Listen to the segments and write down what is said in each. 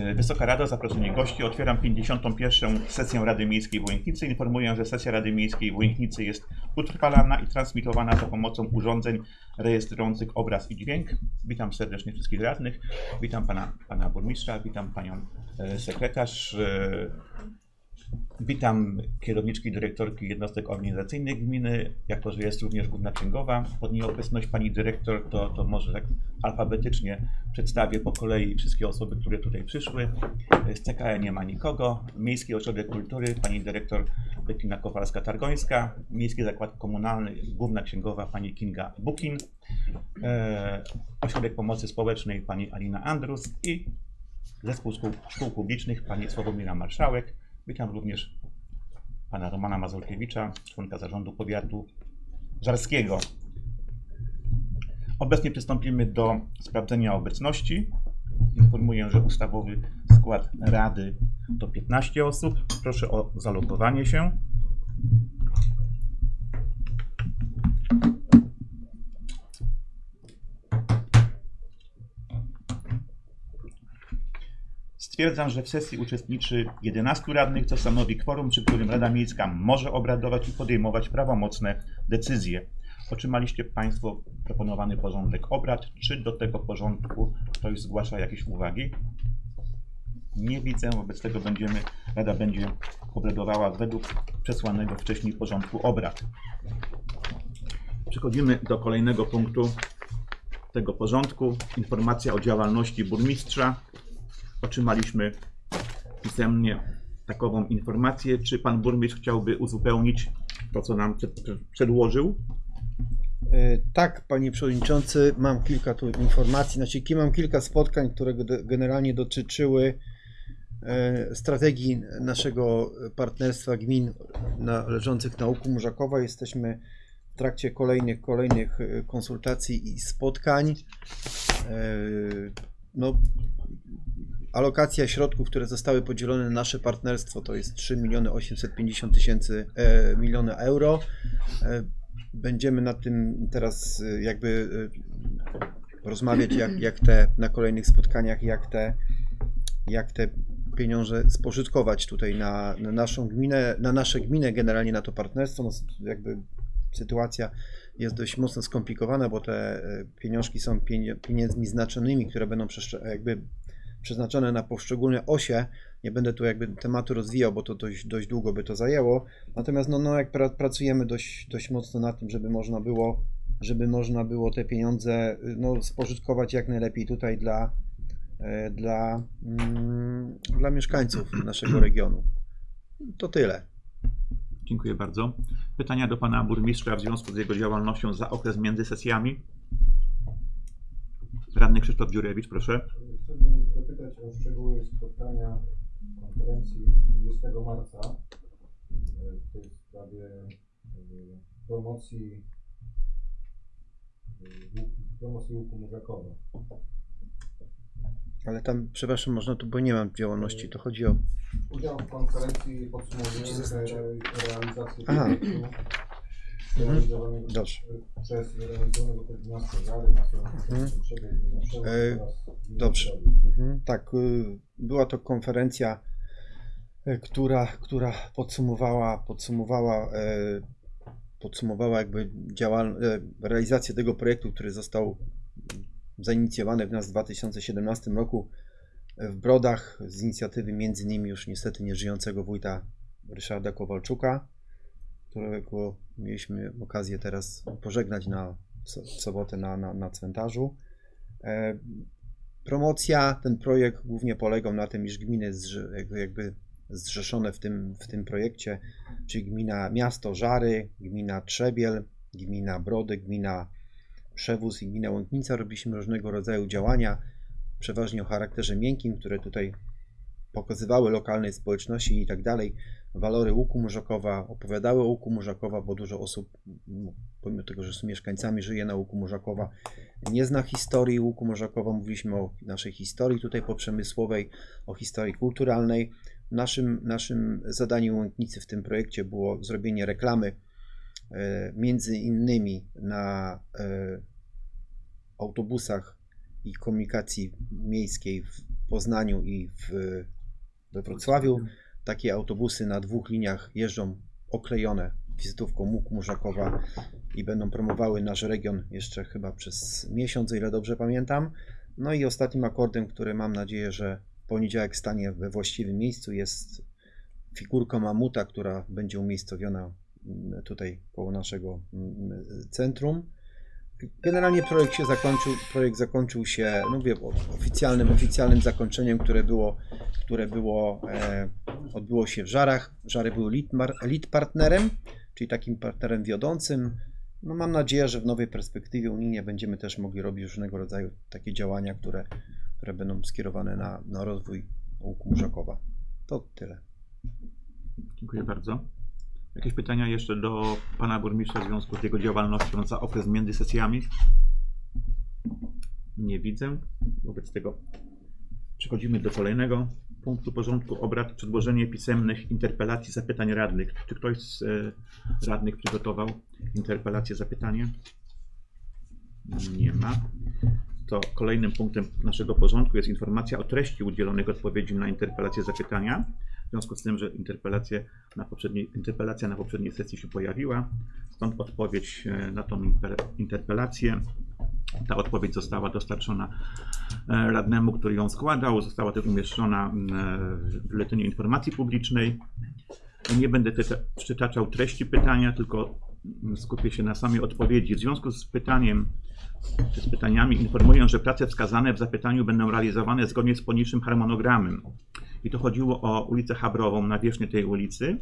E, Wysoka Rado, zaproszenie gości. Otwieram 51. sesję Rady Miejskiej w Łęknicy. Informuję, że sesja Rady Miejskiej w Łęknicy jest utrwalana i transmitowana za pomocą urządzeń rejestrujących obraz i dźwięk. Witam serdecznie wszystkich radnych. Witam pana, pana burmistrza, witam panią e, sekretarz. Witam kierowniczki, dyrektorki jednostek organizacyjnych gminy, jako że jest również główna księgowa. Pod nieobecność pani dyrektor, to, to może tak alfabetycznie przedstawię po kolei wszystkie osoby, które tutaj przyszły. Z CKE nie ma nikogo. Miejski Ośrodek Kultury, pani dyrektor Bettina Kowalska-Targońska. Miejski Zakład Komunalny, główna księgowa pani Kinga Bukin. E, Ośrodek Pomocy Społecznej pani Alina Andrus i Zespół Szkół, Szkół Publicznych pani Sławomira Marszałek. Witam również pana Romana Mazurkiewicza, członka zarządu powiatu żarskiego. Obecnie przystąpimy do sprawdzenia obecności. Informuję, że ustawowy skład rady to 15 osób. Proszę o zalogowanie się. Stwierdzam, że w sesji uczestniczy 11 radnych, co stanowi kworum, przy którym Rada Miejska może obradować i podejmować prawomocne decyzje. Otrzymaliście Państwo proponowany porządek obrad. Czy do tego porządku ktoś zgłasza jakieś uwagi? Nie widzę, wobec tego będziemy, Rada będzie obradowała według przesłanego wcześniej porządku obrad. Przechodzimy do kolejnego punktu tego porządku. Informacja o działalności burmistrza. Otrzymaliśmy pisemnie takową informację. Czy pan burmistrz chciałby uzupełnić to, co nam przed, przedłożył? E, Tak, panie przewodniczący, mam kilka tu informacji. Znaczy, mam kilka spotkań, które ge- generalnie dotyczyły e, strategii naszego partnerstwa gmin należących na Łuku Murzakowa. Jesteśmy w trakcie kolejnych, kolejnych e, konsultacji i spotkań. No, alokacja środków, które zostały podzielone na nasze partnerstwo to jest 3 miliony 850 tysięcy e, miliony euro. E, Będziemy nad tym teraz e, jakby rozmawiać, jak, jak te na kolejnych spotkaniach, jak te, jak te pieniądze spożytkować tutaj na, na naszą gminę, na nasze gminę, generalnie na to partnerstwo. No, jakby sytuacja jest dość mocno skomplikowana, bo te pieniążki są pieniędzmi znaczonymi, które będą jakby przeznaczone na poszczególne osie. Nie będę tu jakby tematu rozwijał, bo to dość, dość długo by to zajęło. Natomiast no, no jak pra, pracujemy dość, dość mocno nad tym, żeby można było, żeby można było te pieniądze y, no, spożytkować jak najlepiej tutaj dla, e, dla, mm, dla mieszkańców naszego regionu. To tyle. Dziękuję bardzo. Pytania do pana burmistrza w związku z jego działalnością za okres między sesjami. Radny Krzysztof Dziurewicz, proszę. Chciałbym zapytać o szczegóły spotkania konferencji 20 marca e, w tej sprawie e, promocji e, promocji łuku Murzakowa. Ale tam, przepraszam, można tu, bo nie mam działalności, to chodzi o... Udział w konferencji podsumowujący re- realizację Aha. Realizowanego Dobrze. Mhm. E, dobrze. Mhm, Tak, y, była to konferencja, y, która, która podsumowała, podsumowała, e, podsumowała jakby działal, e, realizację tego projektu, który został zainicjowany w nas w 2017 roku w Brodach z inicjatywy między innymi już niestety nieżyjącego wójta Ryszarda Kowalczuka, którego mieliśmy okazję teraz pożegnać na w sobotę na, na, na cmentarzu. E, Promocja, ten projekt głównie polegał na tym, iż gminy jakby zrzeszone w tym, w tym projekcie, czyli gmina Miasto Żary, gmina Trzebiel, gmina Brody, gmina Przewóz i gmina Łąknica robiliśmy różnego rodzaju działania, przeważnie o charakterze miękkim, które tutaj pokazywały lokalnej społeczności i tak dalej walory łuku Murzakowa, opowiadały o łuku Murzakowa, bo dużo osób, m, pomimo tego, że są mieszkańcami, żyje na łuku Murzakowa, nie zna historii łuku Murzakowa. Mówiliśmy o naszej historii tutaj poprzemysłowej, o historii kulturalnej. Naszym, naszym zadaniem Łęknicy w tym projekcie było zrobienie reklamy e, między innymi na e, autobusach i komunikacji miejskiej w Poznaniu i w, we Wrocławiu. Takie autobusy na dwóch liniach jeżdżą oklejone wizytówką Łuk Murzakowa i będą promowały nasz region jeszcze chyba przez miesiąc, o ile dobrze pamiętam. No i ostatnim akordem, który mam nadzieję, że poniedziałek stanie we właściwym miejscu jest figurka mamuta, która będzie umiejscowiona mm, tutaj koło naszego mm, centrum. Generalnie projekt się zakończył, projekt zakończył się, no wiem, oficjalnym, oficjalnym zakończeniem, które było, które było, e, odbyło się w Żarach. Żary były lead, partnerem, czyli takim partnerem wiodącym. No mam nadzieję, że w nowej perspektywie unijnie będziemy też mogli robić różnego rodzaju takie działania, które, które będą skierowane na, na rozwój łuku Murzakowa. To tyle. Dziękuję bardzo. Jakieś pytania jeszcze do pana burmistrza w związku z jego działalnością za okres między sesjami? Nie widzę. Wobec tego przechodzimy do kolejnego punktu porządku obrad. Przedłożenie pisemnych interpelacji, zapytań radnych. Czy ktoś z e, radnych przygotował interpelację, zapytanie? Nie ma. To kolejnym punktem naszego porządku jest informacja o treści udzielonych odpowiedzi na interpelacje, zapytania. W związku z tym, że na poprzedniej, interpelacja na poprzedniej sesji się pojawiła, stąd odpowiedź e, na tą inter- interpelację. Ta odpowiedź została dostarczona e, radnemu, który ją składał. Została też umieszczona w Biuletynie Informacji Publicznej. Nie będę przytaczał treści pytania, tylko skupię się na samej odpowiedzi. W związku z pytaniem czy z pytaniami informuję, że prace wskazane w zapytaniu będą realizowane zgodnie z poniższym harmonogramem. I to chodziło o ulicę Habrową, nawierzchnię tej ulicy.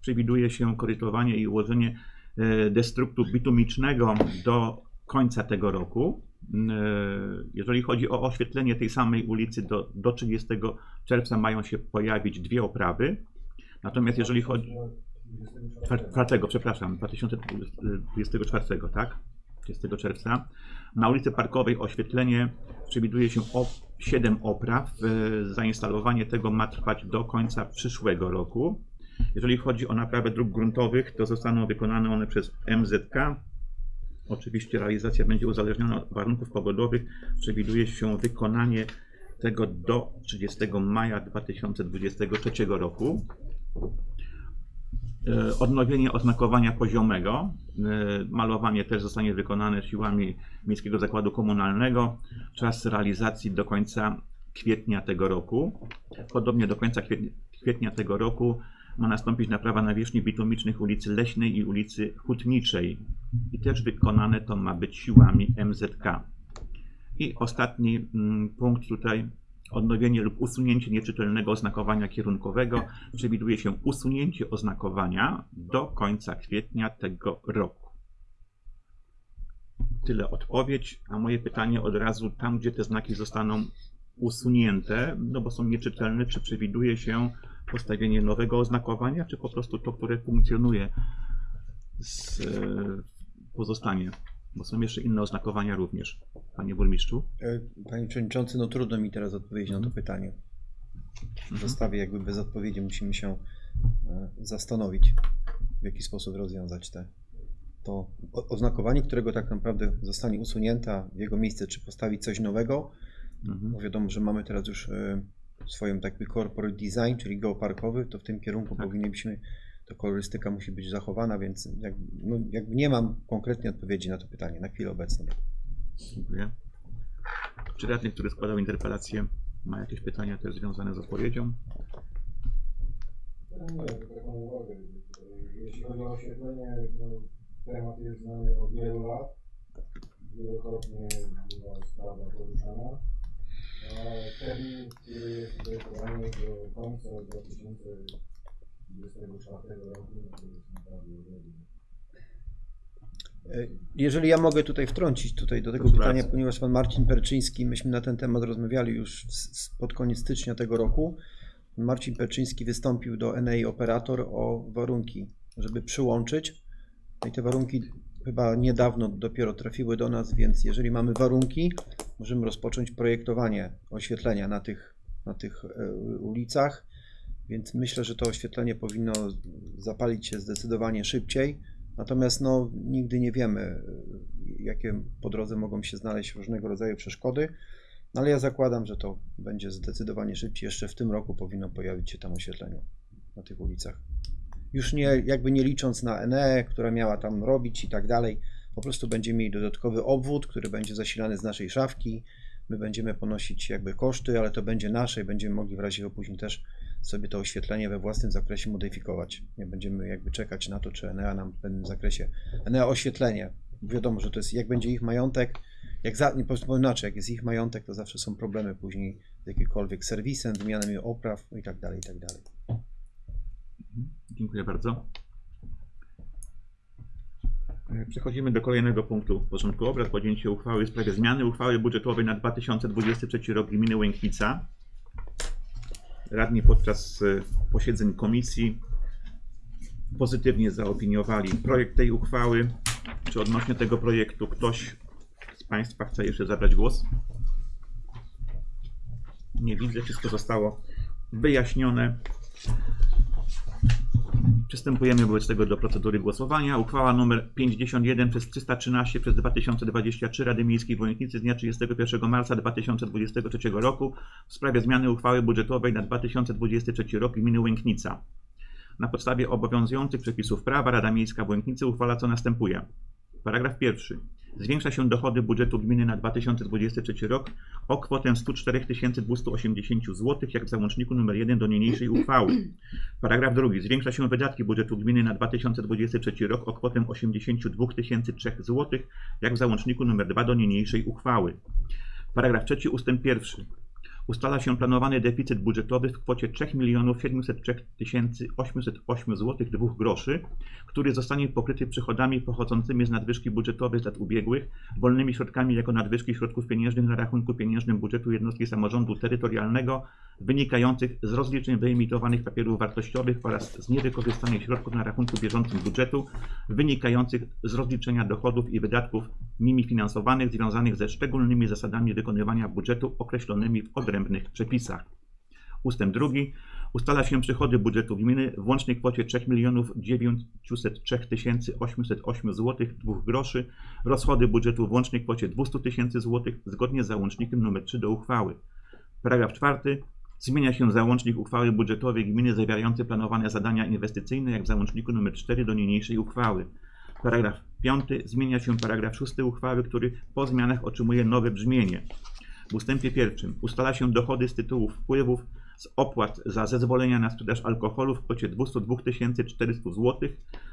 Przewiduje się korytowanie i ułożenie e, destruktu bitumicznego do końca tego roku. E, Jeżeli chodzi o oświetlenie tej samej ulicy, do, do 30 czerwca mają się pojawić dwie oprawy. Natomiast jeżeli chodzi. Czwar- Czwartego, przepraszam, 2024, tak? 30 czerwca. Na ulicy Parkowej oświetlenie przewiduje się o 7 opraw. E, Zainstalowanie tego ma trwać do końca przyszłego roku. Jeżeli chodzi o naprawę dróg gruntowych, to zostaną wykonane one przez MZK. Oczywiście realizacja będzie uzależniona od warunków pogodowych. Przewiduje się wykonanie tego do 30 maja 2023 roku. E, Odnowienie oznakowania poziomego. E, Malowanie też zostanie wykonane siłami Miejskiego Zakładu Komunalnego. Czas realizacji do końca kwietnia tego roku. Podobnie do końca kwietnia, kwietnia tego roku ma nastąpić naprawa nawierzchni bitumicznych ulicy Leśnej i ulicy Hutniczej. I też wykonane to ma być siłami MZK. I ostatni mm, punkt tutaj. Odnowienie lub usunięcie nieczytelnego oznakowania kierunkowego. Przewiduje się usunięcie oznakowania do końca kwietnia tego roku. Tyle odpowiedź, a moje pytanie od razu tam, gdzie te znaki zostaną usunięte, no bo są nieczytelne, czy przewiduje się postawienie nowego oznakowania, czy po prostu to, które funkcjonuje, z, e, pozostanie? Bo są jeszcze inne oznakowania również, panie burmistrzu. E, Panie Przewodniczący, no trudno mi teraz odpowiedzieć na to pytanie. Zostawię jakby bez odpowiedzi, musimy się e, zastanowić, w jaki sposób rozwiązać te, to oznakowanie, którego tak naprawdę zostanie usunięte, w jego miejsce czy postawić coś nowego, Mhm. bo wiadomo, że mamy teraz już swoją tak jakby corporate design, czyli geoparkowy, to w tym kierunku Tak. powinniśmy, to kolorystyka musi być zachowana, więc jak, no, jakby nie mam konkretnej odpowiedzi na to pytanie na chwilę obecną. Dziękuję. Czy radny, który składał interpelację, ma jakieś pytania też związane z odpowiedzią? Nie, taką uwagę. Jeśli chodzi o oświetlenie, temat jest znany od wielu lat. Wielokrotnie była sprawa poruszana. Jest do końca 2024 roku, to jest naprawdę Jeżeli ja mogę tutaj wtrącić tutaj do tego Proszę pytania, bardzo. ponieważ pan Marcin Perczyński, myśmy na ten temat rozmawiali już pod koniec stycznia tego roku. Marcin Perczyński wystąpił do NEI Operator o warunki, żeby przyłączyć. No i te warunki chyba niedawno dopiero trafiły do nas, więc jeżeli mamy warunki, możemy rozpocząć projektowanie oświetlenia na tych, na tych e, ulicach. Więc myślę, że to oświetlenie powinno zapalić się zdecydowanie szybciej. Natomiast no, nigdy nie wiemy, y, jakie po drodze mogą się znaleźć różnego rodzaju przeszkody. No ale ja zakładam, że to będzie zdecydowanie szybciej. Jeszcze w tym roku powinno pojawić się tam oświetlenie na tych ulicach. Już nie, jakby nie licząc na ENE, która miała tam robić i tak dalej. Po prostu będziemy mieli dodatkowy obwód, który będzie zasilany z naszej szafki. My będziemy ponosić jakby koszty, ale to będzie nasze i będziemy mogli w razie później też sobie to oświetlenie we własnym zakresie modyfikować. Nie będziemy jakby czekać na to, czy Enea nam w pewnym zakresie. Enea oświetlenie. Wiadomo, że to jest, jak będzie ich majątek, jak za, nie powiem inaczej, jak jest ich majątek, to zawsze są problemy później z jakimkolwiek serwisem, wymianami opraw i tak dalej, i tak dalej. Dziękuję bardzo. E, Przechodzimy do kolejnego punktu porządku obrad. Podjęcie uchwały w sprawie zmiany uchwały budżetowej na 2023 rok gminy Łękwica. Radni podczas e, posiedzeń komisji pozytywnie zaopiniowali projekt tej uchwały. Czy odnośnie tego projektu ktoś z Państwa chce jeszcze zabrać głos? Nie widzę, wszystko zostało wyjaśnione. Przystępujemy wobec tego do procedury głosowania. Uchwała nr 51 przez 313 przez 2023 Rady Miejskiej w Wojnicy z dnia 31 marca 2023 roku w sprawie zmiany uchwały budżetowej na 2023 rok gminy Łęknica. Na podstawie obowiązujących przepisów prawa Rada Miejska w Łęknicy uchwala co następuje. Paragraf pierwszy. Zwiększa się dochody budżetu gminy na 2023 rok o kwotę 104 280 zł, jak w załączniku nr 1 do niniejszej uchwały. Paragraf drugi. Zwiększa się wydatki budżetu gminy na 2023 rok o kwotę 82 003 zł, jak w załączniku nr 2 do niniejszej uchwały. Paragraf trzeci ustęp pierwszy. Ustala się planowany deficyt budżetowy w kwocie 3 703 808 zł 2 groszy, który zostanie pokryty przychodami pochodzącymi z nadwyżki budżetowej z lat ubiegłych, wolnymi środkami jako nadwyżki środków pieniężnych na rachunku pieniężnym budżetu jednostki samorządu terytorialnego wynikających z rozliczeń wyemitowanych papierów wartościowych oraz z niewykorzystanych środków na rachunku bieżącym budżetu wynikających z rozliczenia dochodów i wydatków nimi finansowanych związanych ze szczególnymi zasadami wykonywania budżetu określonymi w odrębnych przepisach. Ustęp drugi. Ustala się przychody budżetu gminy w łącznej kwocie 3 903 808 zł 2 groszy, rozchody budżetu w łącznej kwocie 200 tysięcy zł zgodnie z załącznikiem nr 3 do uchwały. Paragraf czwarty. Zmienia się załącznik uchwały budżetowej gminy zawierający planowane zadania inwestycyjne jak w załączniku nr 4 do niniejszej uchwały. Paragraf 5. Zmienia się paragraf 6 uchwały, który po zmianach otrzymuje nowe brzmienie. W ustępie pierwszym ustala się dochody z tytułu wpływów z opłat za zezwolenia na sprzedaż alkoholu w kwocie 202 400 zł.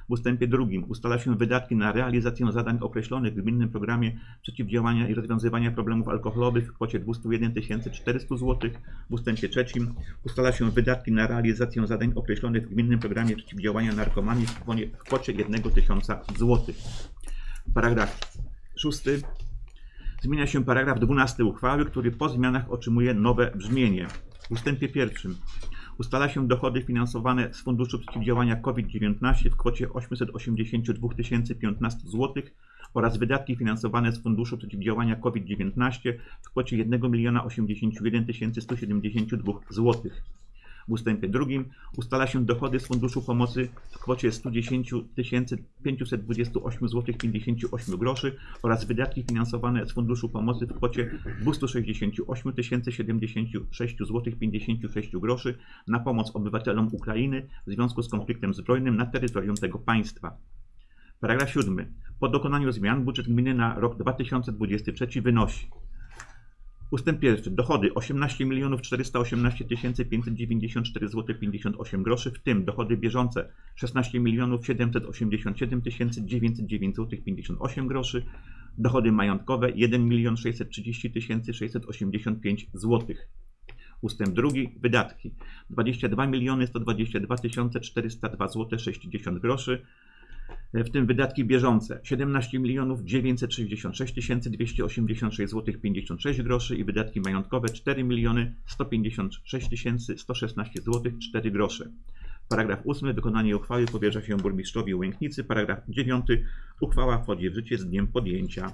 W ustępie drugim ustala się wydatki na realizację zadań określonych w gminnym programie przeciwdziałania i rozwiązywania problemów alkoholowych w kwocie 201 400 zł. W ustępie trzecim ustala się wydatki na realizację zadań określonych w gminnym programie przeciwdziałania narkomanii w kwocie- w kwocie 1 tysiąca zł. Paragraf szósty. Zmienia się paragraf 12 uchwały, który po zmianach otrzymuje nowe brzmienie. W ustępie pierwszym ustala się dochody finansowane z Funduszu Przeciwdziałania COVID-19 w kwocie 882 015 zł oraz wydatki finansowane z Funduszu Przeciwdziałania COVID-19 w kwocie 1 081 172 zł. W ustępie drugim ustala się dochody z Funduszu Pomocy w kwocie 110 528 zł 58 groszy oraz wydatki finansowane z Funduszu Pomocy w kwocie 268 076 zł 56 groszy na pomoc obywatelom Ukrainy w związku z konfliktem zbrojnym na terytorium tego państwa. Paragraf 7. Po dokonaniu zmian budżet gminy na rok 2023 wynosi Ustęp pierwszy. Dochody 18 418 594 zł 58 groszy, w tym dochody bieżące 16 787 909 zł 58 groszy, dochody majątkowe 1 630 685 zł. Ustęp drugi. Wydatki 22 122 402 zł 60 groszy, w tym wydatki bieżące 17 966 286 zł 56 groszy i wydatki majątkowe 4 156 116 zł 4 grosze. Paragraf 8. Wykonanie uchwały powierza się burmistrzowi Łęknicy. Paragraf 9. Uchwała wchodzi w życie z dniem podjęcia.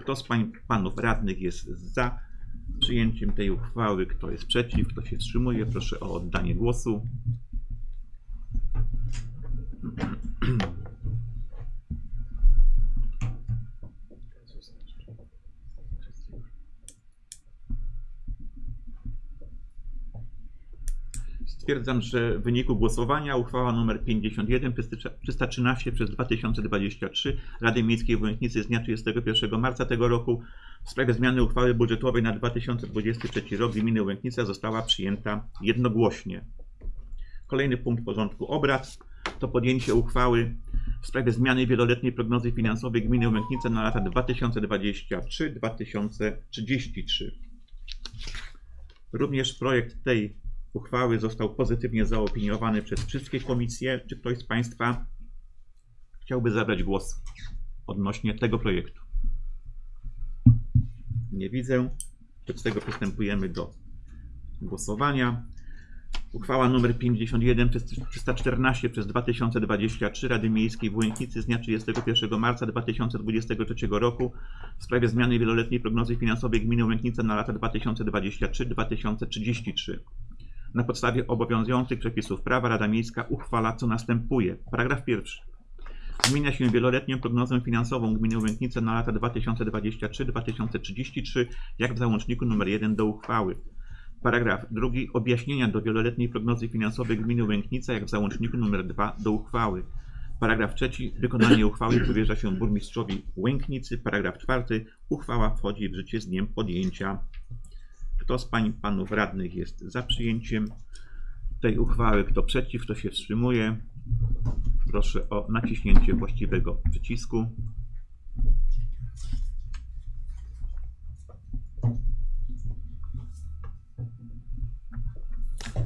Kto z pań, panów radnych jest za przyjęciem tej uchwały? Kto jest przeciw? Kto się wstrzymuje? Proszę o oddanie głosu. Stwierdzam, że w wyniku głosowania uchwała nr 51 przez 313 przez 2023 Rady Miejskiej w Łęknicy z dnia 31 marca tego roku w sprawie zmiany uchwały budżetowej na 2023 rok gminy Łęknica została przyjęta jednogłośnie. Kolejny punkt porządku obrad to podjęcie uchwały w sprawie zmiany wieloletniej prognozy finansowej gminy Łęknica na lata 2023-2033. Również projekt tej uchwały został pozytywnie zaopiniowany przez wszystkie komisje. Czy ktoś z Państwa chciałby zabrać głos odnośnie tego projektu? Nie widzę. Wobec tego przystępujemy do głosowania. Uchwała nr 51 przez 314 przez 2023 Rady Miejskiej w Łęknicy z dnia 31 marca 2023 roku w sprawie zmiany wieloletniej prognozy finansowej gminy Łęknica na lata 2023-2033. Na podstawie obowiązujących przepisów prawa Rada Miejska uchwala co następuje. Paragraf pierwszy. Zmienia się wieloletnią prognozę finansową gminy Łęknice na lata 2023-2033 jak w załączniku nr 1 do uchwały. Paragraf drugi. Objaśnienia do wieloletniej prognozy finansowej gminy Łęknica jak w załączniku nr 2 do uchwały. Paragraf trzeci. Wykonanie uchwały powierza się burmistrzowi Łęknicy. Paragraf czwarty. Uchwała wchodzi w życie z dniem podjęcia. Kto z pań i panów radnych jest za przyjęciem tej uchwały? Kto przeciw? Kto się wstrzymuje? Proszę o naciśnięcie właściwego przycisku.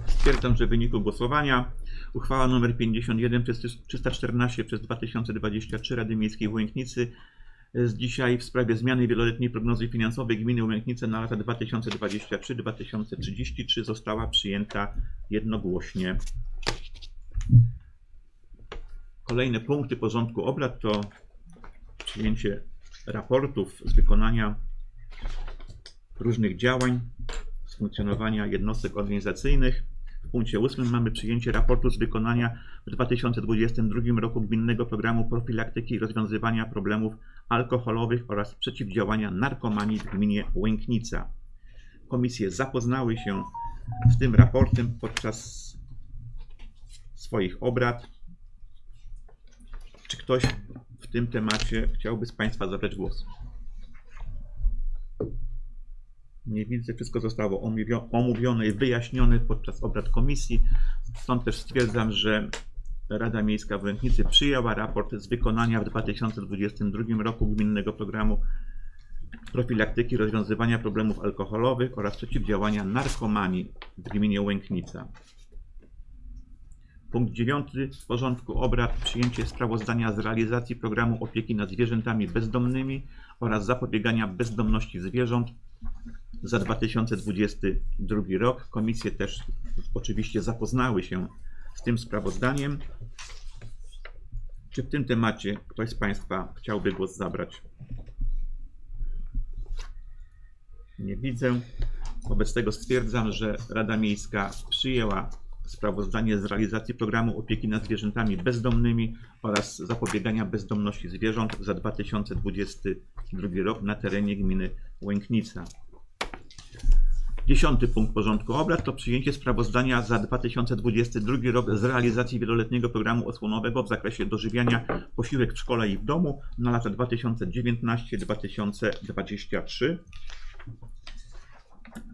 Stwierdzam, że w wyniku głosowania uchwała nr 51 przez 314 przez 2023 Rady Miejskiej w Łęknicy z dzisiaj w sprawie zmiany wieloletniej prognozy finansowej gminy Łęknice na lata 2023-2033 została przyjęta jednogłośnie. Kolejne punkty porządku obrad to przyjęcie raportów z wykonania różnych działań, z funkcjonowania jednostek organizacyjnych. W punkcie 8 mamy przyjęcie raportu z wykonania w 2022 roku gminnego programu profilaktyki i rozwiązywania problemów alkoholowych oraz przeciwdziałania narkomanii w gminie Łęknica. Komisje zapoznały się z tym raportem podczas swoich obrad. Czy ktoś w tym temacie chciałby z Państwa zabrać głos? Nie widzę, wszystko zostało omówio- omówione i wyjaśnione podczas obrad komisji. Stąd też stwierdzam, że Rada Miejska w Łęknicy przyjęła raport z wykonania w 2022 roku gminnego programu profilaktyki rozwiązywania problemów alkoholowych oraz przeciwdziałania narkomanii w gminie Łęknica. Punkt 9 porządku obrad przyjęcie sprawozdania z realizacji programu opieki nad zwierzętami bezdomnymi oraz zapobiegania bezdomności zwierząt za 2022 rok. Komisje też oczywiście zapoznały się z tym sprawozdaniem. Czy w tym temacie ktoś z Państwa chciałby głos zabrać? Nie widzę. Wobec tego stwierdzam, że Rada Miejska przyjęła sprawozdanie z realizacji programu opieki nad zwierzętami bezdomnymi oraz zapobiegania bezdomności zwierząt za 2022 rok na terenie gminy Łęknica. Dziesiąty punkt porządku obrad to przyjęcie sprawozdania za 2022 rok z realizacji wieloletniego programu osłonowego w zakresie dożywiania posiłek w szkole i w domu na lata 2019-2023.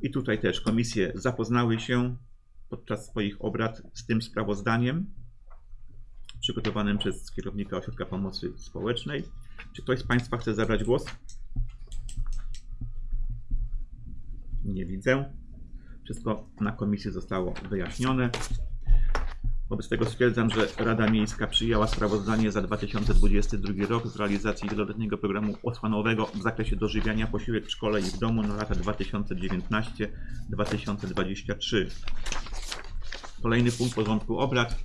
I tutaj też komisje zapoznały się podczas swoich obrad z tym sprawozdaniem przygotowanym przez kierownika Ośrodka Pomocy Społecznej. Czy ktoś z Państwa chce zabrać głos? Nie widzę. Wszystko na komisji zostało wyjaśnione. Wobec tego stwierdzam, że Rada Miejska przyjęła sprawozdanie za 2022 rok z realizacji wieloletniego programu osłonowego w zakresie dożywiania posiłek w szkole i w domu na lata 2019-2023. Kolejny punkt porządku obrad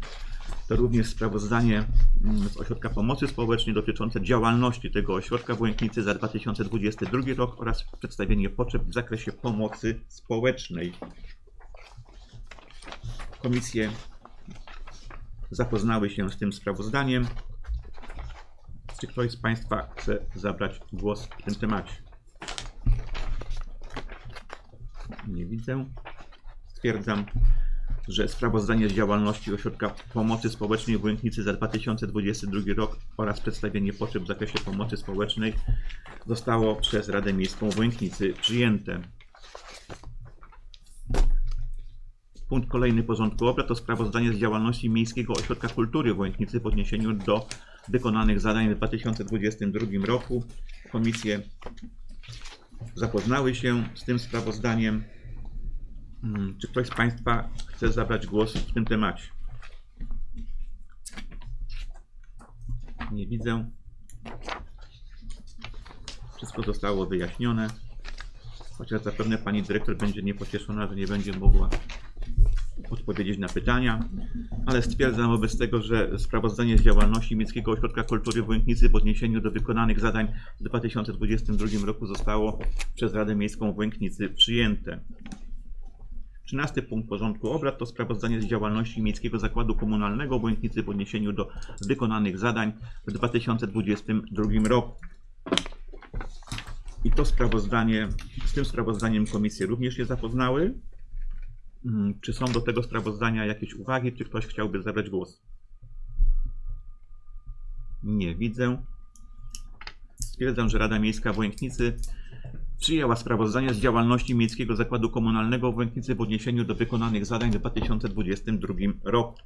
to również sprawozdanie mm, z Ośrodka Pomocy Społecznej dotyczące działalności tego ośrodka w Łęknicy za 2022 rok oraz przedstawienie potrzeb w zakresie pomocy społecznej. Komisje zapoznały się z tym sprawozdaniem. Czy ktoś z Państwa chce zabrać głos w tym temacie? Nie widzę. Stwierdzam, że sprawozdanie z działalności Ośrodka Pomocy Społecznej w Łęknicy za 2022 rok oraz przedstawienie potrzeb w zakresie pomocy społecznej zostało przez Radę Miejską w Łęknicy przyjęte. Punkt kolejny porządku obrad to sprawozdanie z działalności Miejskiego Ośrodka Kultury w Łęknicy w odniesieniu do wykonanych zadań w 2022 roku. Komisje zapoznały się z tym sprawozdaniem. Mm, Czy ktoś z Państwa chce zabrać głos w tym temacie? Nie widzę. Wszystko zostało wyjaśnione. Chociaż zapewne Pani Dyrektor będzie niepocieszona, że nie będzie mogła odpowiedzieć na pytania, ale stwierdzam wobec tego, że sprawozdanie z działalności Miejskiego Ośrodka Kultury w Łęknicy w odniesieniu do wykonanych zadań w 2022 roku zostało przez Radę Miejską w Łęknicy przyjęte. 13 punkt porządku obrad to sprawozdanie z działalności Miejskiego Zakładu Komunalnego w Łęknicy w odniesieniu do wykonanych zadań w 2022 roku. I to sprawozdanie, z tym sprawozdaniem komisje również się zapoznały. Mm, Czy są do tego sprawozdania jakieś uwagi? Czy ktoś chciałby zabrać głos? Nie widzę. Stwierdzam, że Rada Miejska w przyjęła sprawozdanie z działalności Miejskiego Zakładu Komunalnego w Łęknicy w odniesieniu do wykonanych zadań w 2022 roku.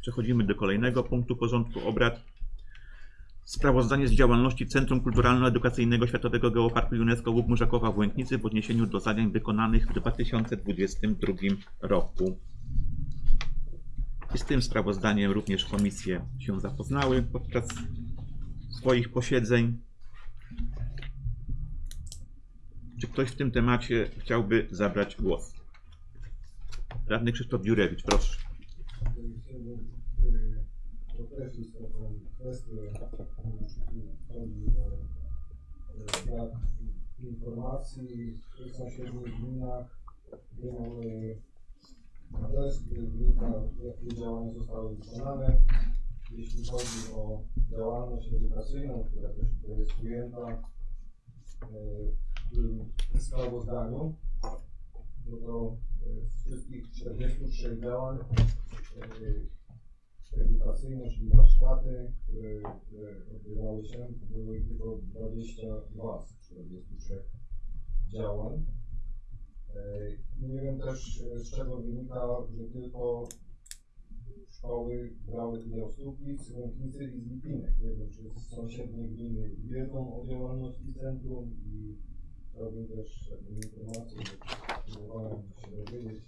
Przechodzimy do kolejnego punktu porządku obrad. Sprawozdanie z działalności Centrum Kulturalno-Edukacyjnego Światowego Geoparku UNESCO Łup Murzakowa w Łęknicy w odniesieniu do zadań wykonanych w 2022 roku. I z tym sprawozdaniem również komisje się zapoznały podczas swoich posiedzeń. Czy ktoś w tym temacie chciałby zabrać głos? Radny Krzysztof Dziurewicz, proszę. Chciałbym podkreślić taką kwestię, chodzi o brak informacji w sąsiednich gminach, mamy adres, który wynika, jakie działania zostały wykonane. Jeśli chodzi o działalność edukacyjną, która też jest ujęta tym sprawozdaniu, no to z wszystkich 43 działań y, edukacyjne, czyli warsztaty, które, które odbywały się, były tylko 22 z 43 działań. E, Nie wiem też e, z czego wynika, że tylko szkoły brały udział z Tupic, Łęknicy i z Lipinek. Nie wiem, czy sąsiednie gminy wiedzą o działalności centrum i chciałbym też informację, bo próbowałem się dowiedzieć,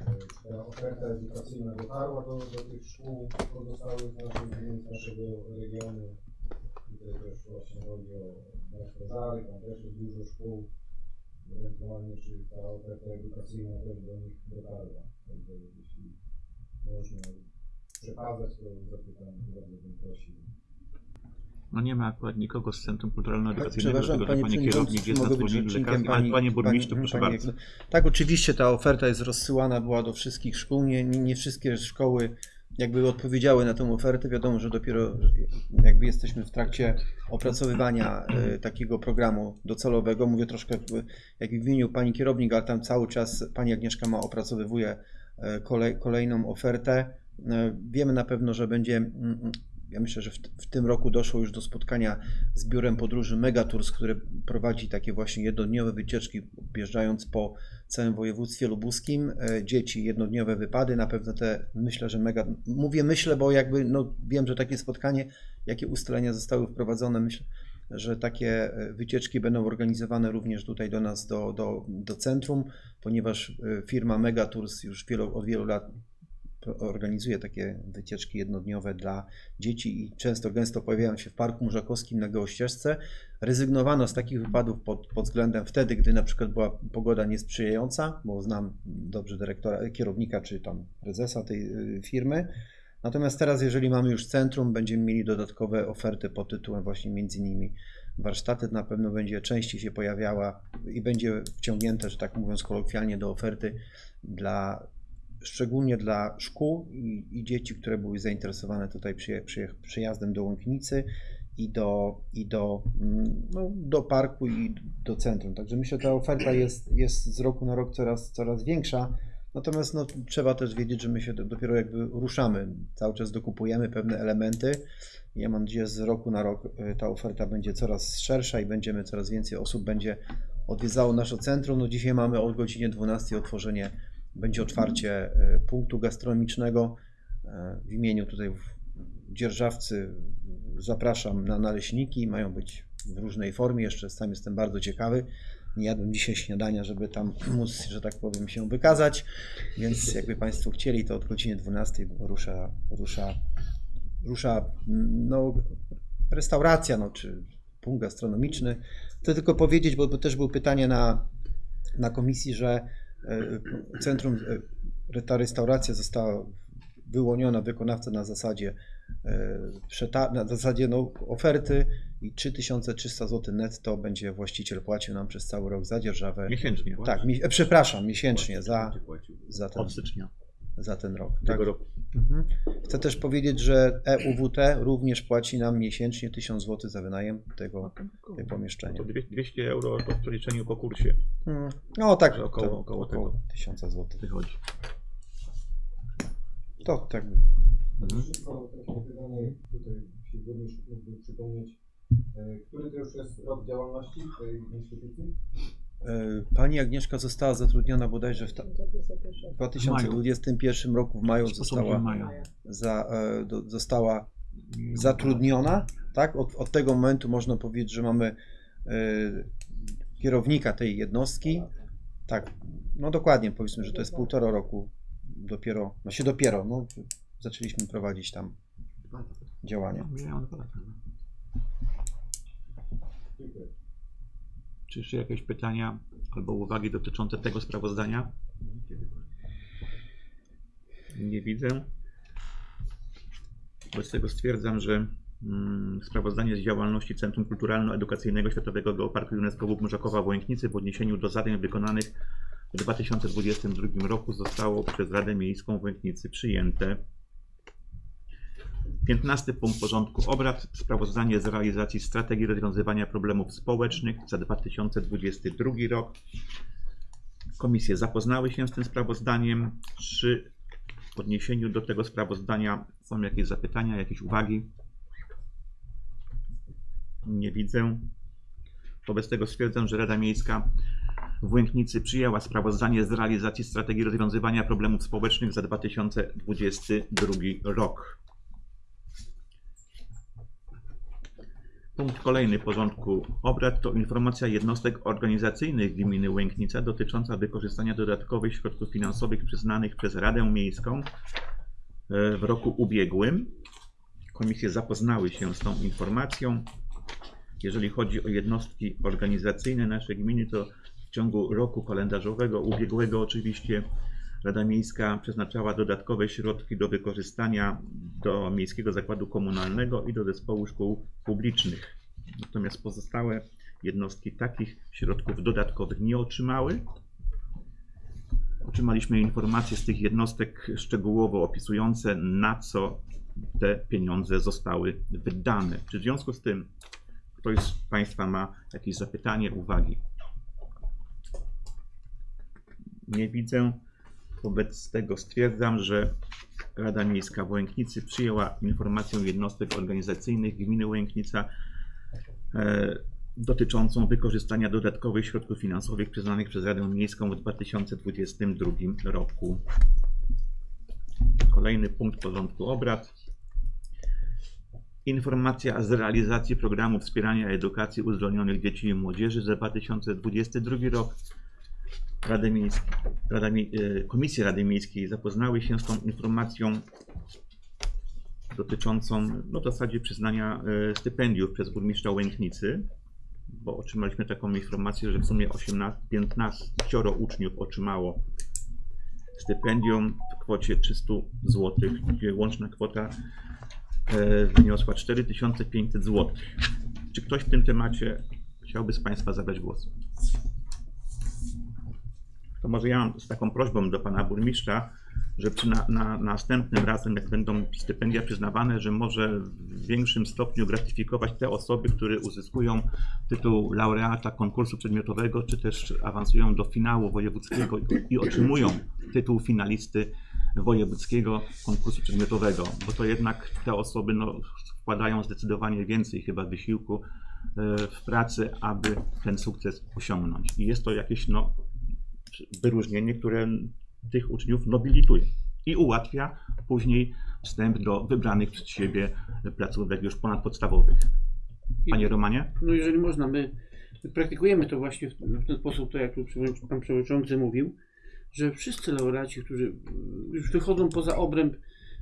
e, czy ta oferta edukacyjna dotarła do, do tych szkół pozostałych naszych naszego regionu. Tutaj też właśnie chodzi o miasto Żary, tam też jest dużo szkół. Ewentualnie czy ta oferta edukacyjna też do nich dotarła. Także jeśli można przekazać, to zapytam, bardzo bym prosił. No nie ma akurat nikogo z Centrum Kulturalno-Edukacyjnego, Przepraszam, dlatego panie pani kierownik jest na rzecznikiem lekarskim, pani, panie burmistrzu, proszę pani- bardzo. Tak, oczywiście ta oferta jest rozsyłana była do wszystkich szkół. Nie, nie, wszystkie szkoły jakby odpowiedziały na tę ofertę. Wiadomo, że dopiero jakby jesteśmy w trakcie opracowywania e, takiego programu docelowego. Mówię troszkę jak w imieniu pani kierownik, ale tam cały czas pani Agnieszka ma opracowywuje e, kolej, kolejną ofertę. E, Wiemy na pewno, że będzie. Ja myślę, że w, w tym roku doszło już do spotkania z biurem podróży Megatours, które prowadzi takie właśnie jednodniowe wycieczki, objeżdżając po całym województwie lubuskim. E, Dzieci, jednodniowe wypady, na pewno te, myślę, że mega, mówię myślę, bo jakby, no wiem, że takie spotkanie, jakie ustalenia zostały wprowadzone, myślę, że takie e, wycieczki będą organizowane również tutaj do nas, do, do, do centrum, ponieważ e, firma Megatours już od wielu lat organizuje takie wycieczki jednodniowe dla dzieci i często gęsto pojawiają się w Parku Murzakowskim na Gołościeżce. Rezygnowano z takich wypadów pod, pod względem wtedy, gdy na przykład była pogoda niesprzyjająca, bo znam dobrze dyrektora, kierownika czy tam prezesa tej y, firmy. Natomiast teraz, jeżeli mamy już centrum, będziemy mieli dodatkowe oferty pod tytułem właśnie między innymi warsztaty na pewno będzie częściej się pojawiała i będzie wciągnięte, że tak mówiąc kolokwialnie, do oferty dla szczególnie dla szkół i, i dzieci, które były zainteresowane tutaj przyje, przyjazdem do Łąknicy i do, i do, mm, no, do parku i do centrum. Także myślę, że ta oferta jest, jest z roku na rok coraz, coraz większa. Natomiast no, trzeba też wiedzieć, że my się do- dopiero jakby ruszamy. Cały czas dokupujemy pewne elementy. Ja mam nadzieję, że z roku na rok y, ta oferta będzie coraz szersza i będziemy coraz więcej osób będzie odwiedzało nasze centrum. No dzisiaj mamy o godzinie 12 otworzenie, będzie otwarcie y, punktu gastronomicznego. Y, W imieniu tutaj dzierżawcy zapraszam na naleśniki. Mają być w różnej formie. Jeszcze sam jestem bardzo ciekawy. Nie jadłem dzisiaj śniadania, żeby tam móc, że tak powiem, się wykazać. Więc jakby Państwo chcieli, to od godziny 12 rusza, rusza, rusza no, restauracja, no, czy punkt gastronomiczny. Chcę tylko powiedzieć, bo, bo też było pytanie na, na komisji, że e, centrum, e, ta restauracja została wyłoniona wykonawca na zasadzie e, na zasadzie no, oferty i 3300 zł netto będzie właściciel płacił nam przez cały rok za dzierżawę. Miesięcznie. Tak, mi, e, przepraszam, miesięcznie za, za, ten, Od stycznia za ten rok. Tak. tego roku. Mhm. Chcę też powiedzieć, że EUWT również płaci nam miesięcznie 1000 zł za wynajem tego, tego pomieszczenia. To dwie- 200 euro to w przeliczeniu po kursie Mm, No tak, Że około- to, około około tego. 1000 zł. wychodzi. To tak. Mhm. Wszystko takie pytanie, tutaj się przypomnieć, e, który to już jest rok działalności tej instytucji? E, Pani Agnieszka została zatrudniona bodajże w ta- w 2021 roku w maju została, za, e, do, została zatrudniona. Tak? Od, od tego momentu można powiedzieć, że mamy e, kierownika tej jednostki. Tak, no dokładnie powiedzmy, że to jest półtora roku dopiero, no się dopiero, no, zaczęliśmy prowadzić tam działania. No. Dziękuję. Czy jeszcze jakieś pytania albo uwagi dotyczące tego sprawozdania? Nie widzę. Wobec tego stwierdzam, że mm, sprawozdanie z działalności Centrum Kulturalno-Edukacyjnego Światowego Geoparku UNESCO Bóg Morzakowa w Łęknicy w odniesieniu do zadań wykonanych w 2022 roku zostało przez Radę Miejską w Łęknicy przyjęte. 15 punkt porządku obrad. Sprawozdanie z realizacji strategii rozwiązywania problemów społecznych za 2022 rok. Komisje zapoznały się z tym sprawozdaniem. Czy w odniesieniu do tego sprawozdania są jakieś zapytania, jakieś uwagi? Nie widzę. Wobec tego stwierdzam, że Rada Miejska w Łęknicy przyjęła sprawozdanie z realizacji strategii rozwiązywania problemów społecznych za 2022 rok. Punkt kolejny porządku obrad to informacja jednostek organizacyjnych gminy Łęknica dotycząca wykorzystania dodatkowych środków finansowych przyznanych przez Radę Miejską e, w roku ubiegłym. Komisje zapoznały się z tą informacją. Jeżeli chodzi o jednostki organizacyjne naszej gminy, to w ciągu roku kalendarzowego ubiegłego oczywiście Rada Miejska przeznaczała dodatkowe środki do wykorzystania do Miejskiego Zakładu Komunalnego i do Zespołu Szkół Publicznych. Natomiast pozostałe jednostki takich środków dodatkowych nie otrzymały. Otrzymaliśmy informacje z tych jednostek szczegółowo opisujące, na co te pieniądze zostały wydane. Czy w związku z tym ktoś z Państwa ma jakieś zapytanie, uwagi? Nie widzę. Wobec tego stwierdzam, że Rada Miejska w Łęknicy przyjęła informację jednostek organizacyjnych gminy Łęknica e, dotyczącą wykorzystania dodatkowych środków finansowych przyznanych przez Radę Miejską w 2022 roku. Kolejny punkt porządku obrad. Informacja z realizacji programu wspierania edukacji uzdolnionych dzieci i młodzieży za 2022 rok. Rady Miejskiej, Rada, e, Rady Miejskiej zapoznały się z tą informacją dotyczącą no, w zasadzie przyznania e, stypendiów przez burmistrza Łęknicy, bo otrzymaliśmy taką informację, że w sumie 18, 15 uczniów otrzymało stypendium w kwocie 300 zł, gdzie łączna kwota e, wyniosła 4500 zł. Czy ktoś w tym temacie chciałby z Państwa zabrać głos? To może ja mam z taką prośbą do pana burmistrza, że na, na następnym razem, jak będą stypendia przyznawane, że może w większym stopniu gratyfikować te osoby, które uzyskują tytuł laureata konkursu przedmiotowego, czy też awansują do finału wojewódzkiego i, i otrzymują tytuł finalisty wojewódzkiego konkursu przedmiotowego, bo to jednak te osoby no, wkładają zdecydowanie więcej chyba wysiłku e, w pracy, aby ten sukces osiągnąć. I jest to jakieś no, wyróżnienie, które tych uczniów nobilituje i ułatwia później wstęp do wybranych przez siebie placówek już ponadpodstawowych. Panie Romanie? No jeżeli można, my, my praktykujemy to właśnie w, ten sposób, tak jak tu pan przewodniczący mówił, że wszyscy laureaci, którzy już wychodzą poza obręb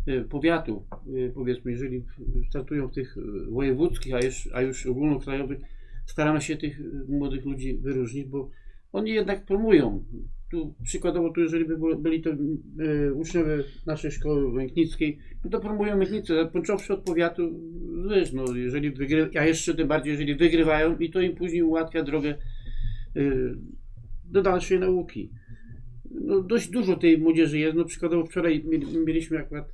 y, powiatu, y, powiedzmy, jeżeli startują w tych y, wojewódzkich, a już, a już ogólnokrajowych, staramy się tych młodych ludzi wyróżnić, bo oni jednak promują. Tu przykładowo, tu jeżeli by byli to y, uczniowie naszej szkoły Łęknickiej, no to promują Łęknicę, począwszy od powiatu, wiesz, no jeżeli wygry, a jeszcze tym bardziej, jeżeli wygrywają i to im później ułatwia drogę y, do dalszej nauki. No, dość dużo tej młodzieży jest. No, przykładowo wczoraj mieli- mieliśmy akurat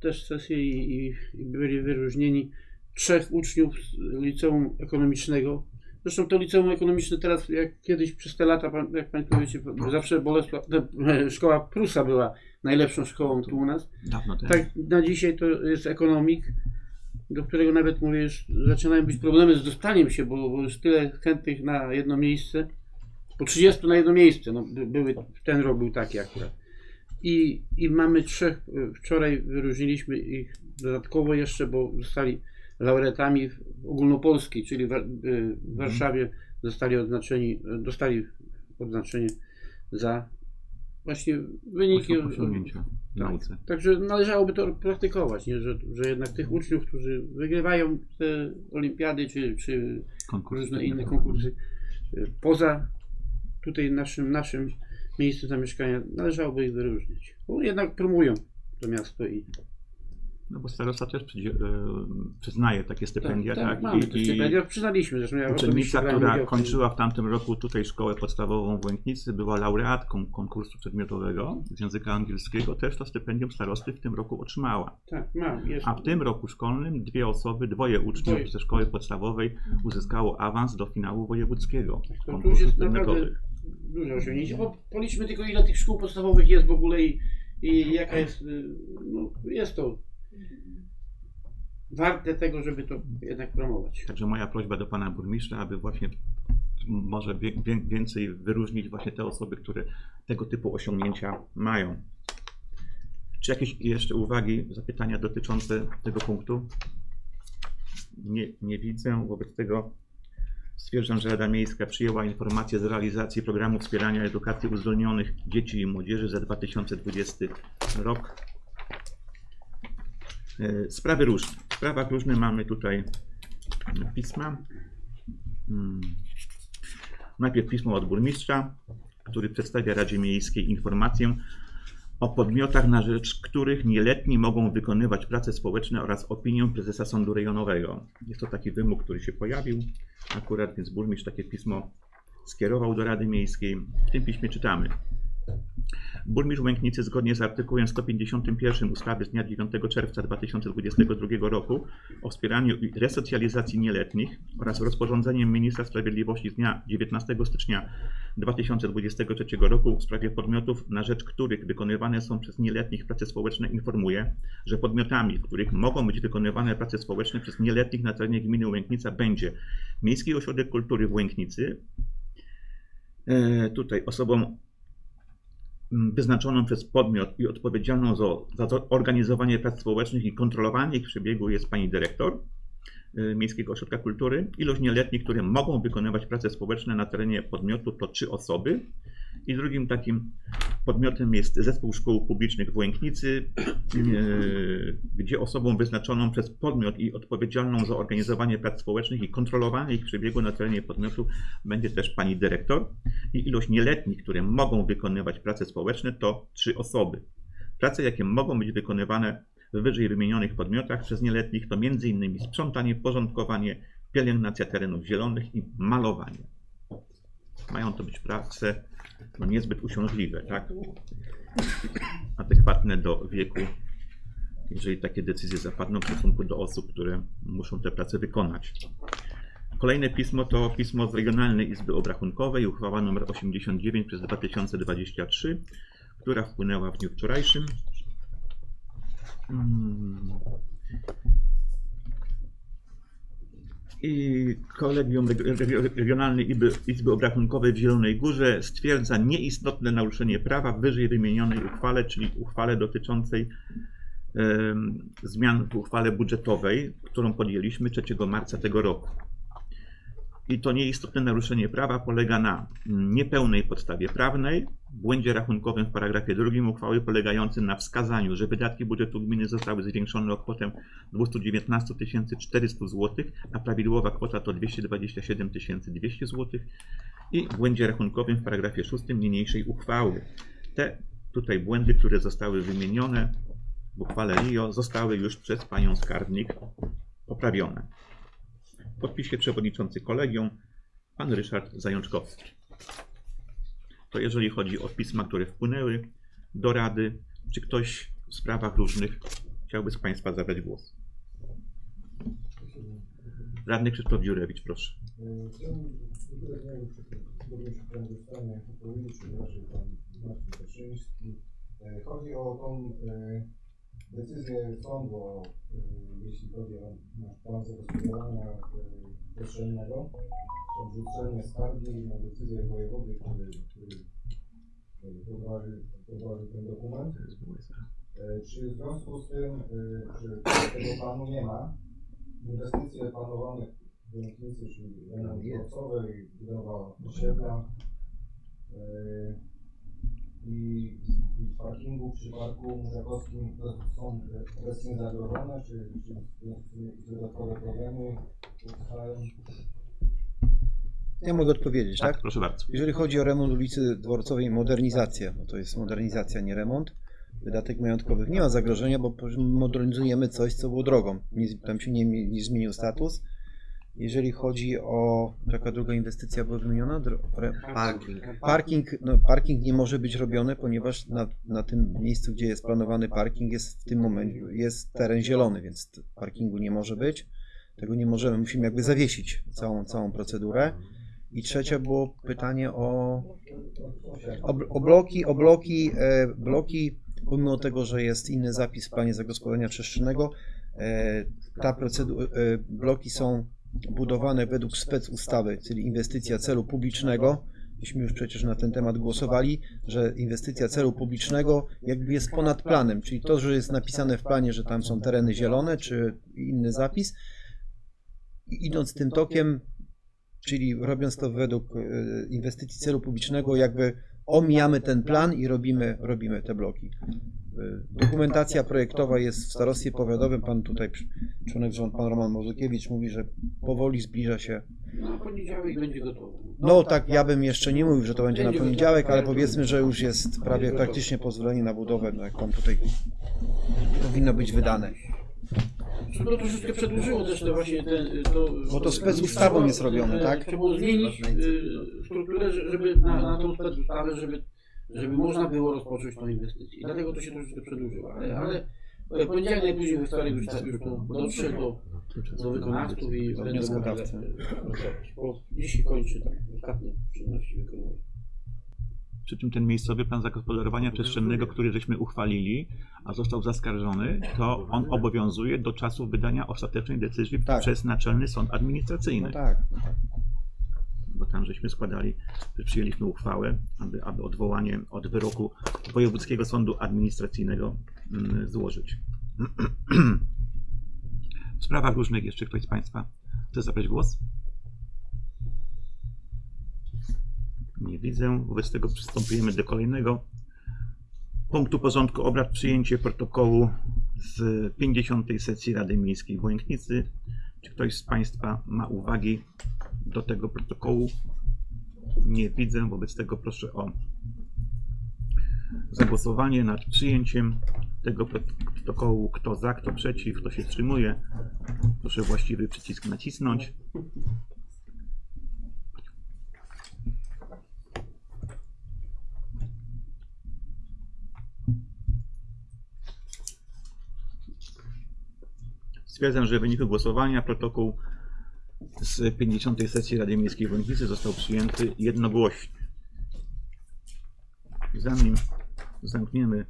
też sesję i, i byli wyróżnieni trzech uczniów z liceum ekonomicznego. Zresztą to liceum ekonomiczne teraz, jak kiedyś przez te lata, jak Państwo wiecie, zawsze Bolesław, e, szkoła Prusa była najlepszą szkołą tu u nas. Dawno temu. Tak, na dzisiaj to jest ekonomik, do którego nawet mówię, już zaczynają być problemy z dostaniem się, bo, bo już tyle chętnych na jedno miejsce. Po 30 na jedno miejsce. No, by- były, ten rok był taki akurat. I, I mamy trzech, y, wczoraj wyróżniliśmy ich dodatkowo jeszcze, bo zostali laureatami ogólnopolskiej, czyli w, y, w Warszawie zostali odznaczeni, dostali odznaczenie za właśnie wyniki. Osią- osiągnięcia w Tak. nauce. Także należałoby to praktykować, nie? Że, że jednak tych uczniów, którzy wygrywają te olimpiady czy, czy różne inne przedmiotowy. konkursy y, poza tutaj naszym, naszym miejscem zamieszkania, należałoby ich wyróżnić. Bo jednak promują to miasto i No bo starosta też e, przyznaje takie stypendia, tak? mamy I- te i- stypendia. Przyznaliśmy zresztą. Ja osobiście Uczennica, która kończyła w tamtym roku tutaj szkołę podstawową w Łęknicy, była laureatką konkursu przedmiotowego z języka angielskiego, też to stypendium starosty w tym roku otrzymała. Tak, mam. Jest. A w tym roku szkolnym dwie osoby, dwoje uczniów Dwoje. ze szkoły podstawowej uzyskało awans do finału wojewódzkiego To tu już konkursów jest przedmiotowych. duże osiągnięcie. Bo policzmy tylko ile tych szkół podstawowych jest w ogóle i, i jaka jest, y, no jest to warte tego, żeby to jednak promować. Także moja prośba do pana burmistrza, aby właśnie może więcej wyróżnić właśnie te osoby, które tego typu osiągnięcia mają. Czy jakieś jeszcze uwagi, zapytania dotyczące tego punktu? Nie, nie widzę. Wobec tego stwierdzam, że Rada Miejska przyjęła informację z realizacji programu wspierania edukacji uzdolnionych dzieci i młodzieży za 2020 rok. E, Sprawy różne. W sprawach różnych mamy tutaj pisma. Hmm. Najpierw pismo od burmistrza, który przedstawia Radzie Miejskiej informację o podmiotach, na rzecz których nieletni mogą wykonywać prace społeczne oraz opinię prezesa sądu rejonowego. Jest to taki wymóg, który się pojawił akurat, więc burmistrz takie pismo skierował do Rady Miejskiej. W tym piśmie czytamy. Burmistrz Łęknicy zgodnie z artykułem 151 ustawy z dnia 9 czerwca 2022 roku o wspieraniu i resocjalizacji nieletnich oraz rozporządzeniem Ministra Sprawiedliwości z dnia 19 stycznia 2023 roku w sprawie podmiotów, na rzecz których wykonywane są przez nieletnich prace społeczne informuje, że podmiotami, w których mogą być wykonywane prace społeczne przez nieletnich na terenie gminy Łęknica będzie Miejski Ośrodek Kultury w Łęknicy, e, tutaj osobą mm, wyznaczoną przez podmiot i odpowiedzialną za, za organizowanie prac społecznych i kontrolowanie ich przebiegu jest pani dyrektor Miejskiego Ośrodka Kultury. Ilość nieletnich, które mogą wykonywać prace społeczne na terenie podmiotu to trzy osoby. I drugim takim podmiotem jest Zespół Szkół Publicznych w Łęknicy, y, gdzie osobą wyznaczoną przez podmiot i odpowiedzialną za organizowanie prac społecznych i kontrolowanie ich przebiegu na terenie podmiotu będzie też pani dyrektor i ilość nieletnich, które mogą wykonywać prace społeczne, to trzy osoby. Prace, jakie mogą być wykonywane w wyżej wymienionych podmiotach przez nieletnich, to m.in. sprzątanie, porządkowanie, pielęgnacja terenów zielonych i malowanie. Mają to być prace no, niezbyt uciążliwe, tak? Adekwatne do wieku, jeżeli takie decyzje zapadną w stosunku do osób, które muszą te prace wykonać. Kolejne pismo to pismo z Regionalnej Izby Obrachunkowej, uchwała nr 89 przez 2023, która wpłynęła w dniu wczorajszym. Mm. I Kolegium Reg- Reg- Regionalnej Izby, Obrachunkowej w Zielonej Górze stwierdza nieistotne naruszenie prawa w wyżej wymienionej uchwale, czyli uchwale dotyczącej zmian w uchwale budżetowej, którą podjęliśmy 3 marca tego roku. I to nieistotne naruszenie prawa polega na niepełnej podstawie prawnej, błędzie rachunkowym w paragrafie drugim uchwały polegającym na wskazaniu, że wydatki budżetu gminy zostały zwiększone o kwotę 219 400 zł, a prawidłowa kwota to 227 200 zł i błędzie rachunkowym w paragrafie szóstym niniejszej uchwały. Te tutaj błędy, które zostały wymienione w uchwale RIO zostały już przez panią skarbnik poprawione. Podpisie przewodniczący kolegium, pan Ryszard Zajączkowski. To jeżeli chodzi o pisma, które wpłynęły do Rady, czy ktoś w sprawach różnych chciałby z Państwa zabrać głos? Radny Krzysztof Dziurewicz, proszę. Chodzi o tą e, decyzję sądu, e, jeśli chodzi o nasz plan zagospodarowania przestrzennego, odrzucenie skargi na decyzję wojewody, który, który prowadził, prowadził ten dokument. E, Czy w związku z tym, że tego planu nie ma, inwestycje planowane w Ręknicy, czyli dworcowy i budowa osiedla i, i w parkingu przy parku Murzakowskim to są obecnie zagrożone, czy, czy w tym jakieś dodatkowe problemy powstają? Ja mogę odpowiedzieć, tak? Proszę bardzo. Jeżeli chodzi o remont ulicy Dworcowej, modernizacja, bo to jest modernizacja, nie remont, wydatek majątkowych nie ma zagrożenia, bo modernizujemy coś, co było drogą. Nie, tam się nie, nie zmienił status. Jeżeli chodzi o, jaka druga inwestycja była wymieniona? Parking. parking, no, parking nie może być robiony, ponieważ na, na tym miejscu, gdzie jest planowany parking, jest w tym momencie jest teren zielony, więc parkingu nie może być. Tego nie możemy, musimy jakby zawiesić całą, całą procedurę. I trzecie było pytanie o, o, o bloki, o bloki, e, bloki, pomimo tego, że jest inny zapis w planie zagospodarowania przestrzennego, e, ta procedura, e, bloki są budowane według spec ustawy, czyli inwestycja celu publicznego. Myśmy już przecież na ten temat głosowali, że inwestycja celu publicznego jakby jest ponad planem, czyli to, że jest napisane w planie, że tam są tereny zielone, czy inny zapis, idąc tym tokiem, czyli robiąc to według e, inwestycji celu publicznego, jakby omijamy ten plan i robimy, robimy te bloki. E, Dokumentacja projektowa jest w starostwie powiatowym. Pan tutaj, członek rząd, pan Roman Mozukiewicz mówi, że powoli zbliża się. No, poniedziałek będzie. No tak, ja bym jeszcze nie mówił, że to będzie na poniedziałek, ale powiedzmy, że już jest prawie praktycznie pozwolenie na budowę, no jak pan tutaj powinno być wydane. To troszeczkę przedłużyło też to właśnie ten, to... Bo to specustawą jest robione, tak? Trzeba było zmienić y, strukturę, że- żeby na, na tą specustawę, żeby, żeby można było rozpocząć tą inwestycję. I dlatego to się troszeczkę przedłużyło. Ale, ale e, poniedziałek najpóźniej we wtorek już, tak, już to dotrze do, do wykonawców i e, pracować. Bo dziś się kończy tam ostatnie czynności wykonuje. Przy czym ten miejscowy plan zagospodarowania przestrzennego, który żeśmy uchwalili, a został zaskarżony, to on obowiązuje do czasu wydania ostatecznej decyzji Tak. przez Naczelny Sąd Administracyjny. No tak. Bo tam żeśmy składali, przyjęliśmy uchwałę, aby, aby odwołanie od wyroku Wojewódzkiego Sądu Administracyjnego mm, złożyć. W sprawach różnych jeszcze ktoś z Państwa chce zabrać głos? Nie widzę. Wobec tego przystępujemy do kolejnego punktu porządku obrad. Przyjęcie protokołu z 50. sesji Rady Miejskiej w Łęknicy. Czy ktoś z Państwa ma uwagi do tego protokołu? Nie widzę. Wobec tego proszę o zagłosowanie nad przyjęciem tego protokołu. Kto za, kto przeciw, kto się wstrzymuje. Proszę właściwy przycisk nacisnąć. Stwierdzam, że w wyniku głosowania protokół z 50. sesji Rady Miejskiej w został przyjęty jednogłośnie. Zanim zamkniemy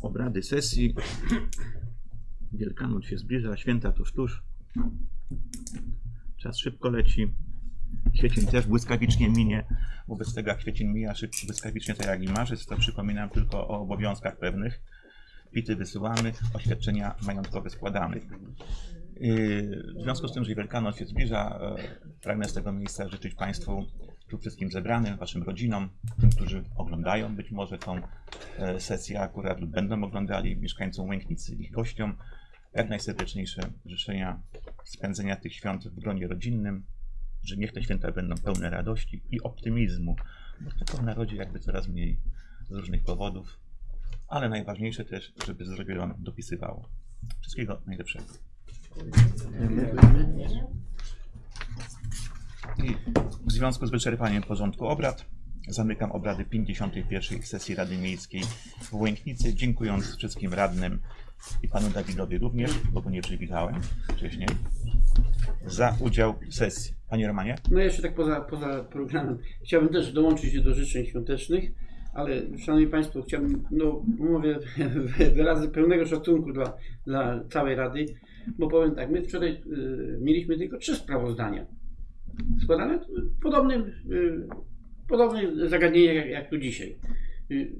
obrady sesji. Wielkanoc się zbliża, święta tuż, tuż. Czas szybko leci. Kwiecień też błyskawicznie minie. Wobec tego jak kwiecień mija szybko, błyskawicznie, to jak i marzec, to przypominam tylko o obowiązkach pewnych. Pity wysyłamy, oświadczenia majątkowe składamy. Yy, W związku z tym, że Wielkanoc się zbliża, e, pragnę z tego miejsca życzyć Państwu, tu wszystkim zebranym, Waszym rodzinom, tym, którzy oglądają być może tą e, sesję akurat lub będą oglądali, mieszkańcom Łęknicy, ich gościom, jak najserdeczniejsze życzenia spędzenia tych świąt w gronie rodzinnym, że niech te święta będą pełne radości i optymizmu, bo tego w narodzie jakby coraz mniej z różnych powodów, ale najważniejsze też, żeby zdrowie dopisywało. Wszystkiego najlepszego. I w związku z wyczerpaniem porządku obrad zamykam obrady 51. sesji Rady Miejskiej w Łęknicy, dziękując wszystkim radnym i panu Dawidowi również, bo go nie przywitałem wcześniej, za udział w sesji. Panie Romanie? No jeszcze tak poza, poza programem. Chciałbym też dołączyć się do życzeń świątecznych, ale Szanowni Państwo, chciałbym, no mówię wyrazy pełnego szacunku dla, dla całej Rady, bo powiem tak, my wczoraj y, mieliśmy tylko trzy sprawozdania składane w podobnym, y, zagadnieniu jak, jak tu dzisiaj. Y,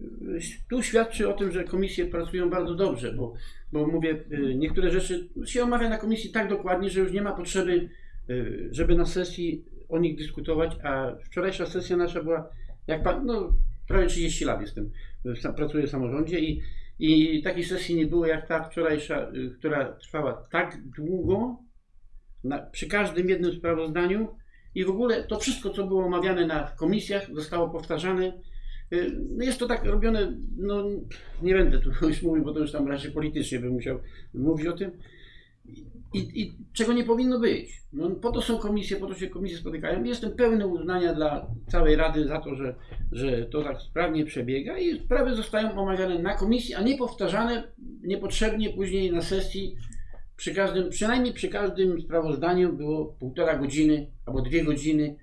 Tu świadczy o tym, że komisje pracują bardzo dobrze, bo, bo mówię, y, niektóre rzeczy się omawia na komisji tak dokładnie, że już nie ma potrzeby, y, żeby na sesji o nich dyskutować, a wczorajsza sesja nasza była, jak pan, no prawie 30 lat jestem, pracuję w samorządzie i, i takiej sesji nie było jak ta wczorajsza, y, która trwała tak długo, na, przy każdym jednym sprawozdaniu i w ogóle to wszystko, co było omawiane na komisjach, zostało powtarzane. Y, No jest to tak robione, no nie będę tu już mówił, bo to już tam raczej politycznie bym musiał mówić o tym. I, I czego nie powinno być. No, po to są komisje, po to się komisje spotykają. Jestem pełny uznania dla całej Rady za to, że, że to tak sprawnie przebiega i sprawy zostają omawiane na komisji, a nie powtarzane niepotrzebnie później na sesji. Przy każdym, przynajmniej przy każdym sprawozdaniu było półtora godziny albo dwie godziny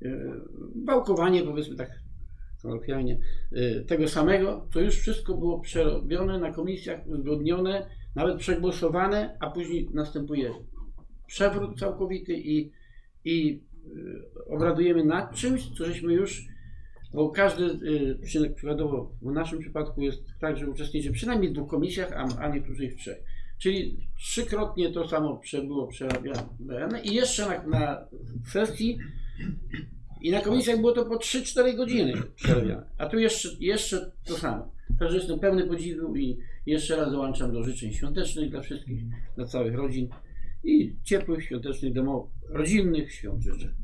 yy, wałkowanie, powiedzmy tak kolokwialnie, yy, tego samego, to już wszystko było przerobione na komisjach, uzgodnione, nawet przegłosowane, a później następuje przewrót całkowity i, i y, obradujemy nad czymś, co żeśmy już, bo każdy, y, przy- przykładowo w naszym przypadku jest tak, że uczestniczy przynajmniej w dwóch komisjach, a, a niektórzy w trzech. Czyli trzykrotnie to samo było przerabiane i jeszcze na, na sesji i na komisjach było to po 3-4 godziny a tu jeszcze, jeszcze to samo. Także jestem pełny podziwu i jeszcze raz dołączam do życzeń świątecznych dla wszystkich, dla całych rodzin i ciepłych, świątecznych, domowych, rodzinnych świąt życzę.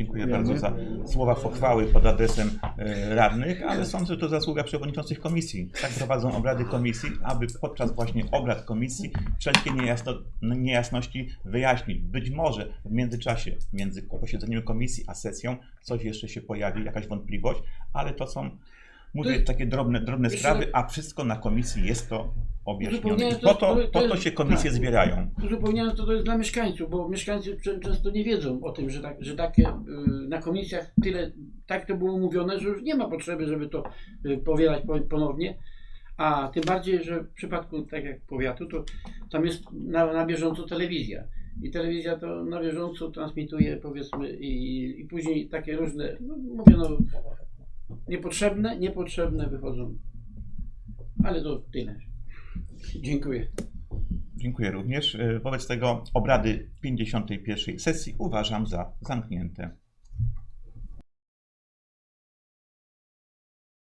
Dziękuję bardzo za słowa pochwały pod adresem e, radnych, ale sądzę, że to zasługa przewodniczących komisji. Tak prowadzą obrady komisji, aby podczas właśnie obrad komisji wszelkie niejasno, niejasności wyjaśnić. Być może w międzyczasie między posiedzeniem komisji a sesją coś jeszcze się pojawi, jakaś wątpliwość, ale to są, mówię, takie drobne, drobne sprawy, a wszystko na komisji jest to objaśnione. I po to, po to się komisje tak. zbierają. Uzupełniając to, to jest dla mieszkańców, bo mieszkańcy czę- często nie wiedzą o tym, że, tak, że takie y, na komisjach tyle, tak to było mówione, że już nie ma potrzeby, żeby to y, powielać po- ponownie. A tym bardziej, że w przypadku tak jak powiatu, to tam jest na, na bieżąco telewizja. I telewizja to na bieżąco transmituje powiedzmy i, i później takie różne, no, mówię no, niepotrzebne, niepotrzebne wychodzą. Ale to tyle. Dziękuję. Dziękuję również. E, Wobec tego obrady 51. sesji uważam za zamknięte.